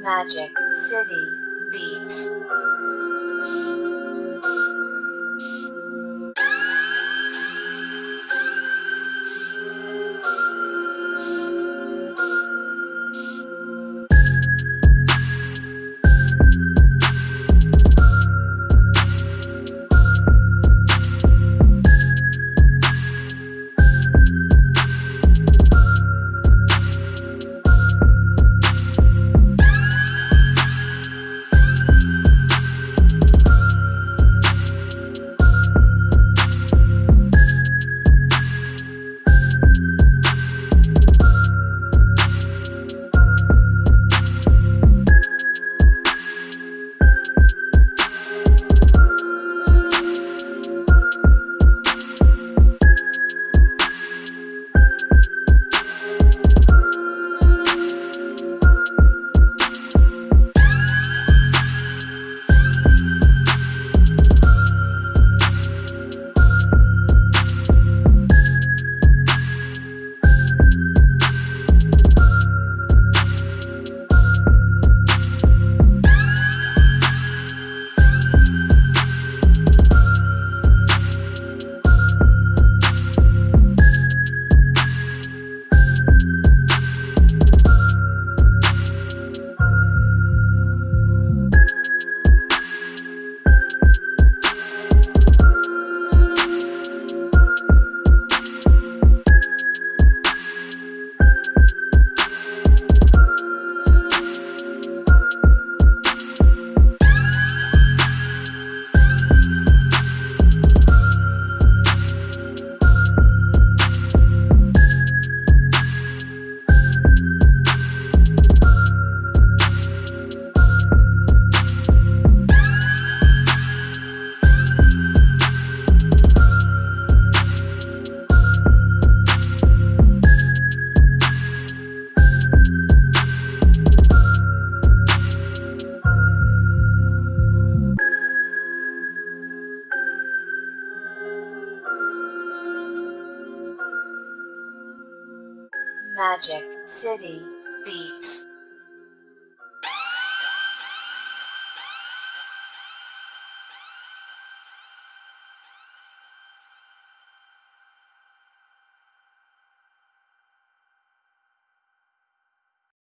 Magic City Beats. Magic City Beats.